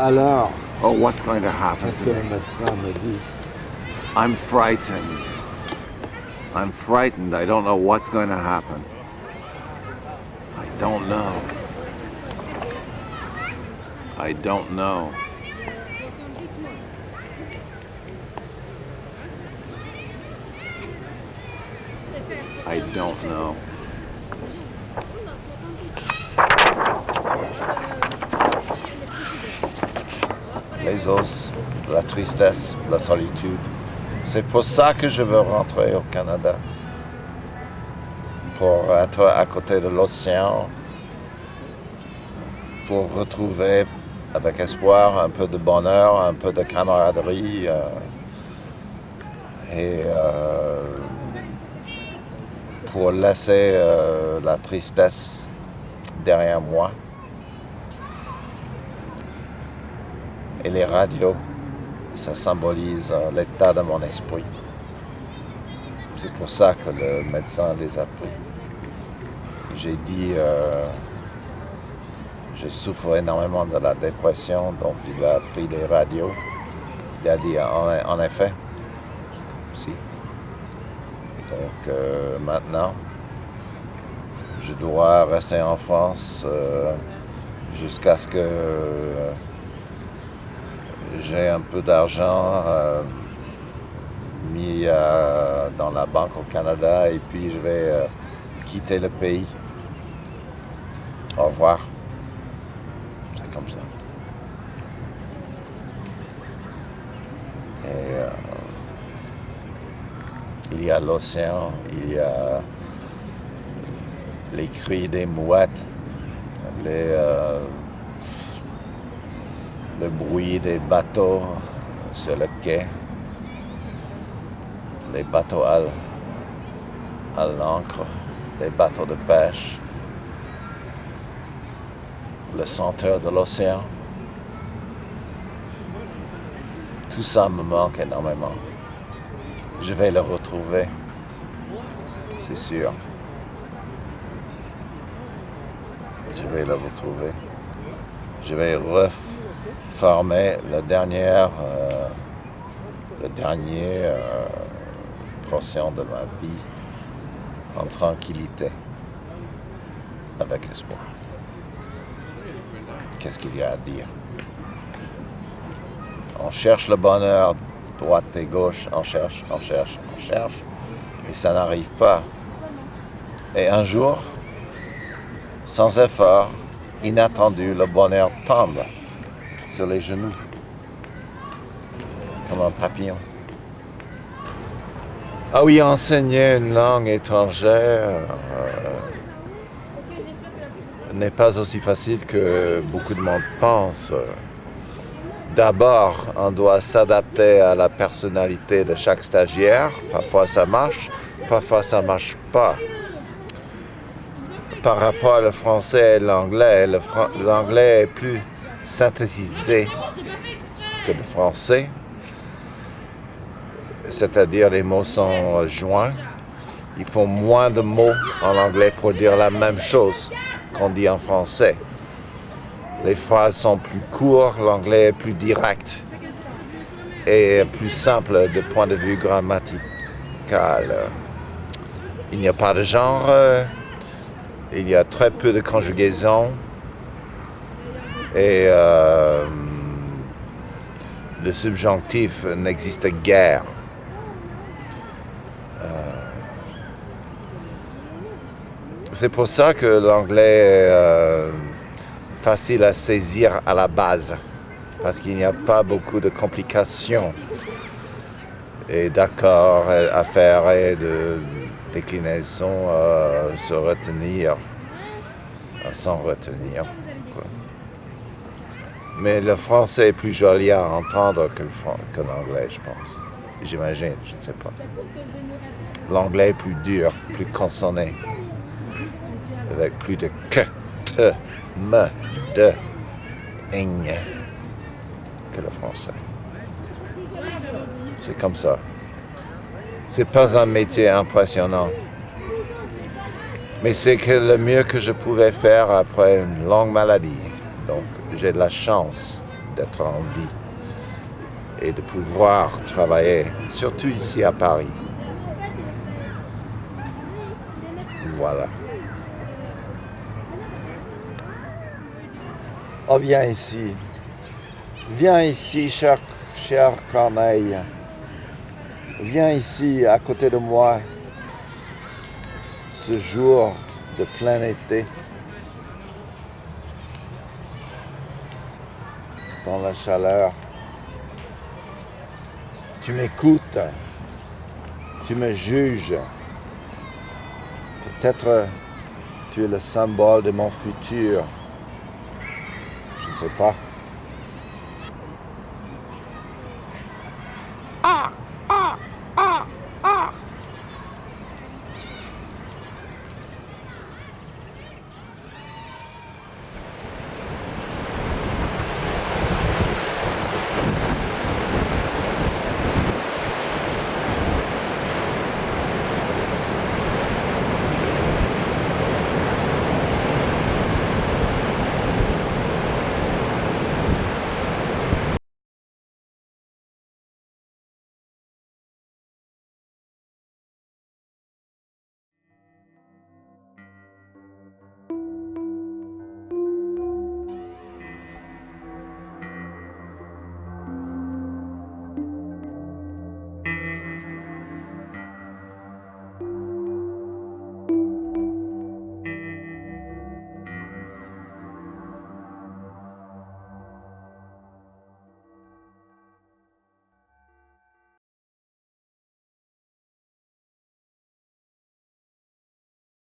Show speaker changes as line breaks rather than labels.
Alors,
Oh, what's going to happen
qu'est-ce
to
que le
me?
médecin me dit
I'm frightened. I'm frightened. I don't know what's going to happen. I don't know. I don't know. I don't know.
La tristesse, la solitude. C'est pour ça que je veux rentrer au Canada. Pour être à côté de l'océan, pour retrouver avec espoir un peu de bonheur, un peu de camaraderie euh, et euh, pour laisser euh, la tristesse derrière moi. Et les radios, ça symbolise euh, l'état de mon esprit. C'est pour ça que le médecin les a pris. J'ai dit, euh, je souffre énormément de la dépression, donc il a pris les radios. Il a dit, en, effet, si. Donc euh, maintenant, je dois rester en France jusqu'à ce que j'ai un peu d'argent euh, mis euh, dans la banque au Canada et puis je vais euh, quitter le pays. Au revoir. C'est comme ça. Et il y a l'océan, il y a les cris des mouettes, les, le bruit des bateaux sur le quai, les bateaux à, à l'ancre, les bateaux de pêche, le senteur de l'océan. Tout ça me manque énormément. Je vais le retrouver, c'est sûr. Je vais le retrouver. Je vais reformer la euh, le dernier euh, portion de ma vie en tranquillité, avec espoir. Qu'est-ce qu'il y a à dire? On cherche le bonheur, droite et gauche, on cherche, on cherche, on cherche, et ça n'arrive pas. Et un jour, sans effort, inattendu, le bonheur tombe sur les genoux, comme un papillon. Ah oui, enseigner une langue étrangère euh, n'est pas aussi facile que beaucoup de monde pense. D'abord, on doit s'adapter à la personnalité de chaque stagiaire. Parfois ça marche, parfois ça marche pas. Par rapport au français et l'anglais, l'anglais est plus synthétisé que le français. C'est-à-dire les mots sont joints. Il faut moins de mots en anglais pour dire la même chose qu'on dit en français. Les phrases sont plus courtes, l'anglais est plus direct et plus simple de point de vue grammatical. Il n'y a pas de genre, euh, il y a très peu de conjugaison et euh, le subjonctif n'existe guère. Euh, C'est pour ça que l'anglais est euh, facile à saisir à la base, parce qu'il n'y a pas beaucoup de complications et d'accords à faire et de déclinaisons à se retenir, à retenir. Mais le français est plus joli à entendre que l'anglais, je pense. J'imagine, je ne sais pas. L'anglais est plus dur, plus consonné avec plus de que, te, me, de, ing que le français. C'est comme ça. C'est pas un métier impressionnant. Mais c'est que le mieux que je pouvais faire après une longue maladie. Donc j'ai de la chance d'être en vie et de pouvoir travailler, surtout ici à Paris. Voilà. Oh, viens ici. Viens ici, cher, cher Corneille. Viens ici, à côté de moi, ce jour de plein été. Dans la chaleur. Tu m'écoutes. Tu me juges. Peut-être tu es le symbole de mon futur. Je ne sais pas.